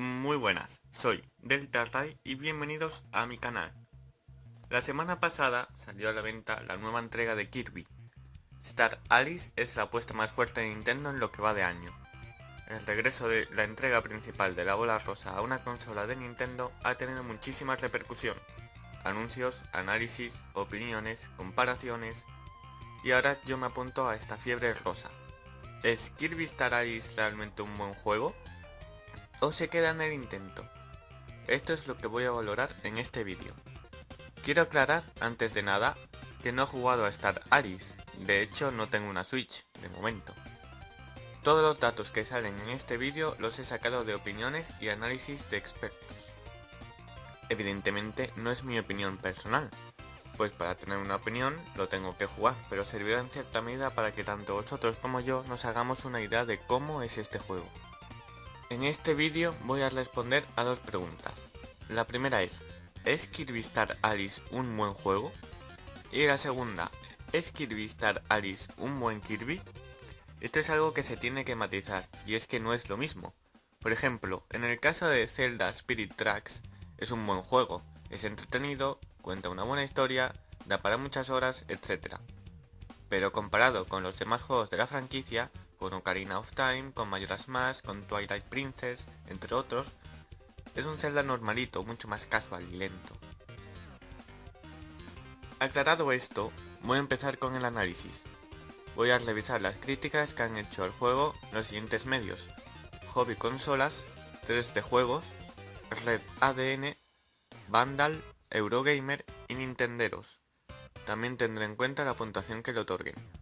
Muy buenas, soy Delta Ray y bienvenidos a mi canal. La semana pasada salió a la venta la nueva entrega de Kirby. Star Alice es la apuesta más fuerte de Nintendo en lo que va de año. El regreso de la entrega principal de la bola rosa a una consola de Nintendo ha tenido muchísima repercusión. Anuncios, análisis, opiniones, comparaciones... Y ahora yo me apunto a esta fiebre rosa. ¿Es Kirby Star Alice realmente un buen juego? ¿O se queda en el intento? Esto es lo que voy a valorar en este vídeo. Quiero aclarar, antes de nada, que no he jugado a Star Alice, de hecho no tengo una Switch, de momento. Todos los datos que salen en este vídeo los he sacado de opiniones y análisis de expertos. Evidentemente no es mi opinión personal, pues para tener una opinión lo tengo que jugar, pero servirá en cierta medida para que tanto vosotros como yo nos hagamos una idea de cómo es este juego. En este vídeo voy a responder a dos preguntas. La primera es, ¿es Kirby Star Alice un buen juego? Y la segunda, ¿es Kirby Star Alice un buen Kirby? Esto es algo que se tiene que matizar, y es que no es lo mismo. Por ejemplo, en el caso de Zelda Spirit Tracks, es un buen juego, es entretenido, cuenta una buena historia, da para muchas horas, etc. Pero comparado con los demás juegos de la franquicia, con Ocarina of Time, con Majora's Mask, con Twilight Princess, entre otros, es un Zelda normalito, mucho más casual y lento. Aclarado esto, voy a empezar con el análisis. Voy a revisar las críticas que han hecho al juego los siguientes medios. Hobby Consolas, 3D Juegos, Red ADN, Vandal, Eurogamer y Nintenderos. También tendré en cuenta la puntuación que le otorguen.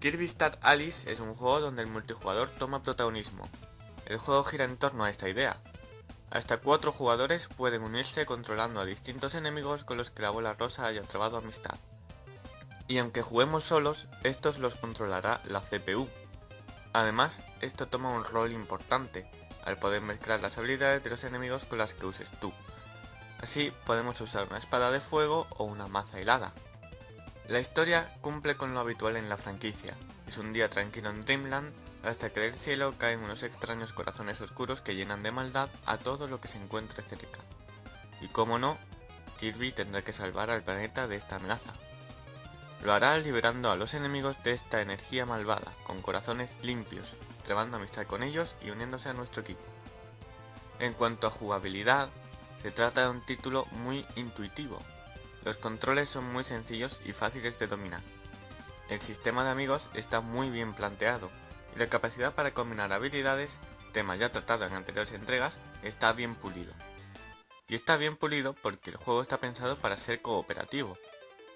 Kirby Star Alice es un juego donde el multijugador toma protagonismo. El juego gira en torno a esta idea. Hasta cuatro jugadores pueden unirse controlando a distintos enemigos con los que la bola rosa haya trabado amistad. Y aunque juguemos solos, estos los controlará la CPU. Además, esto toma un rol importante, al poder mezclar las habilidades de los enemigos con las que uses tú. Así podemos usar una espada de fuego o una maza helada. La historia cumple con lo habitual en la franquicia. Es un día tranquilo en Dreamland hasta que del cielo caen unos extraños corazones oscuros que llenan de maldad a todo lo que se encuentre cerca. Y como no, Kirby tendrá que salvar al planeta de esta amenaza. Lo hará liberando a los enemigos de esta energía malvada, con corazones limpios, trabando amistad con ellos y uniéndose a nuestro equipo. En cuanto a jugabilidad, se trata de un título muy intuitivo, los controles son muy sencillos y fáciles de dominar. El sistema de amigos está muy bien planteado y la capacidad para combinar habilidades, tema ya tratado en anteriores entregas, está bien pulido. Y está bien pulido porque el juego está pensado para ser cooperativo.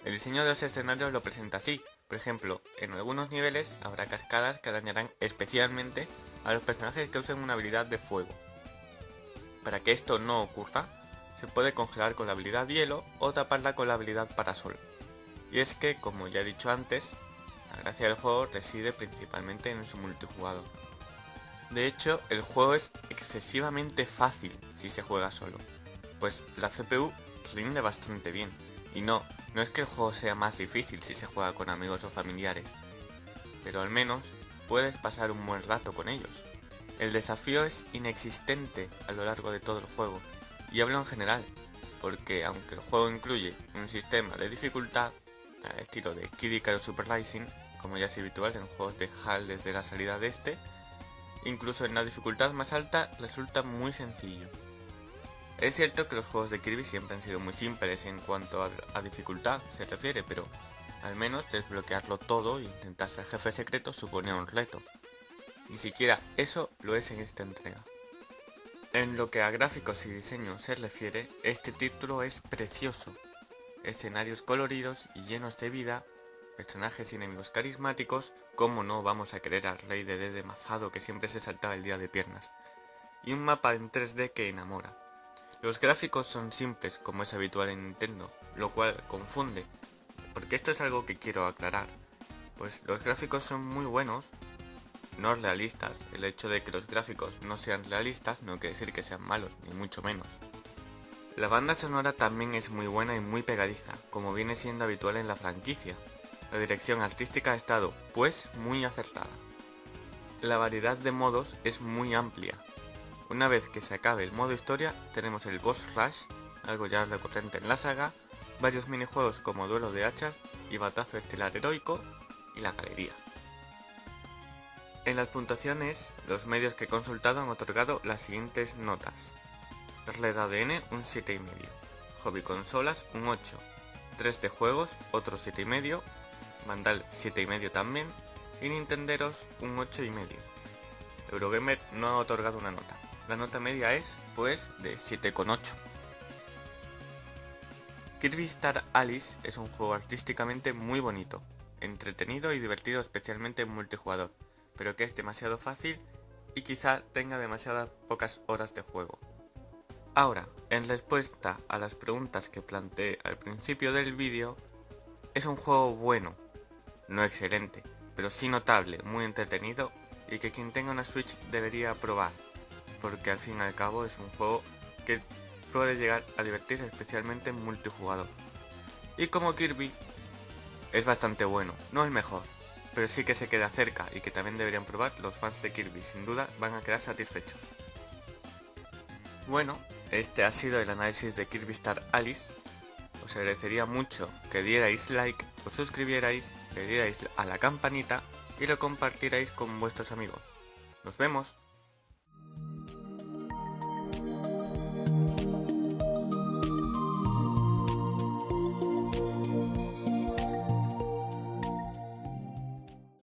El diseño de los escenarios lo presenta así, por ejemplo, en algunos niveles habrá cascadas que dañarán especialmente a los personajes que usen una habilidad de fuego. Para que esto no ocurra, se puede congelar con la habilidad hielo o taparla con la habilidad parasol. Y es que, como ya he dicho antes, la gracia del juego reside principalmente en su multijugador. De hecho, el juego es excesivamente fácil si se juega solo, pues la CPU rinde bastante bien. Y no, no es que el juego sea más difícil si se juega con amigos o familiares, pero al menos puedes pasar un buen rato con ellos. El desafío es inexistente a lo largo de todo el juego, y hablo en general, porque aunque el juego incluye un sistema de dificultad, al estilo de Kid Icarus Super Rising, como ya es habitual en juegos de HAL desde la salida de este, incluso en la dificultad más alta resulta muy sencillo. Es cierto que los juegos de Kirby siempre han sido muy simples en cuanto a, dificultad se refiere, pero al menos desbloquearlo todo e intentar ser jefe secreto suponía un reto. Ni siquiera eso lo es en esta entrega. En lo que a gráficos y diseño se refiere, este título es precioso. Escenarios coloridos y llenos de vida, personajes y enemigos carismáticos, como no vamos a querer al rey de D Mazado que siempre se saltaba el día de piernas, y un mapa en 3D que enamora. Los gráficos son simples como es habitual en Nintendo, lo cual confunde, porque esto es algo que quiero aclarar, pues los gráficos son muy buenos, no realistas. El hecho de que los gráficos no sean realistas no quiere decir que sean malos, ni mucho menos. La banda sonora también es muy buena y muy pegadiza, como viene siendo habitual en la franquicia. La dirección artística ha estado, pues, muy acertada. La variedad de modos es muy amplia, Una vez que se acabe el modo historia, tenemos el boss rush, algo ya recurrente en la saga, varios minijuegos como duelo de hachas y batazo estelar heroico, y la galería. En las puntuaciones, los medios que he consultado han otorgado las siguientes notas. Red ADN un 7,5, Hobby Consolas un 8, 3 de juegos otro 7,5, Vandal 7,5 también, y Nintenderos un 8,5. Eurogamer no ha otorgado una nota. La nota media es, pues, de 7,8. Kirby Star Alice es un juego artísticamente muy bonito, entretenido y divertido especialmente en multijugador, pero que es demasiado fácil y quizá tenga demasiadas pocas horas de juego. Ahora, en respuesta a las preguntas que planteé al principio del vídeo, es un juego bueno, no excelente, pero sí notable, muy entretenido y que quien tenga una Switch debería probar, porque al fin y al cabo es un juego que puede llegar a divertir especialmente en multijugador. Y como Kirby, es bastante bueno, no el mejor, pero sí que se queda cerca y que también deberían probar los fans de Kirby, sin duda van a quedar satisfechos. Bueno, este ha sido el análisis de Kirby Star Alice. Os agradecería mucho que dierais like, os suscribierais, le dierais a la campanita y lo compartierais con vuestros amigos. ¡Nos vemos!